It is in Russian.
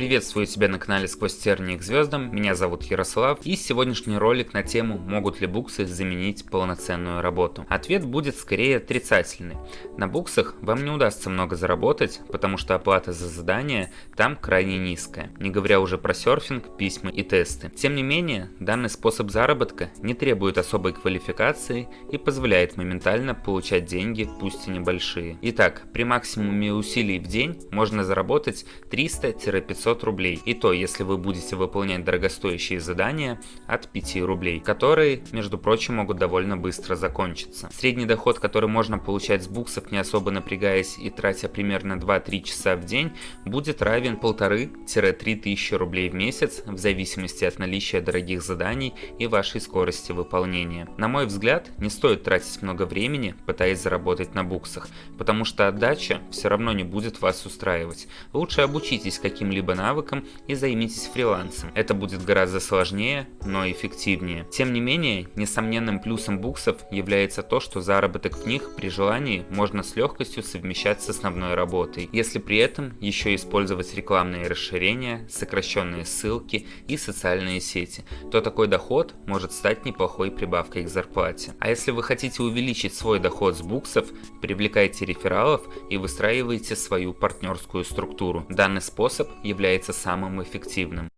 Приветствую тебя на канале Сквозь тернии к звездам, меня зовут Ярослав и сегодняшний ролик на тему «Могут ли буксы заменить полноценную работу?». Ответ будет скорее отрицательный. На буксах вам не удастся много заработать, потому что оплата за задания там крайне низкая, не говоря уже про серфинг, письма и тесты. Тем не менее, данный способ заработка не требует особой квалификации и позволяет моментально получать деньги, пусть и небольшие. Итак, при максимуме усилий в день можно заработать 300-500 рублей. И то, если вы будете выполнять дорогостоящие задания от 5 рублей, которые, между прочим, могут довольно быстро закончиться. Средний доход, который можно получать с буксов, не особо напрягаясь и тратя примерно 2-3 часа в день, будет равен 1500-3 тысячи рублей в месяц, в зависимости от наличия дорогих заданий и вашей скорости выполнения. На мой взгляд, не стоит тратить много времени, пытаясь заработать на буксах, потому что отдача все равно не будет вас устраивать. Лучше обучитесь каким-либо навыкам и займитесь фрилансом. Это будет гораздо сложнее, но эффективнее. Тем не менее, несомненным плюсом буксов является то, что заработок в них при желании можно с легкостью совмещать с основной работой, если при этом еще использовать рекламные расширения, сокращенные ссылки и социальные сети, то такой доход может стать неплохой прибавкой к зарплате. А если вы хотите увеличить свой доход с буксов, привлекайте рефералов и выстраивайте свою партнерскую структуру. Данный способ является самым эффективным.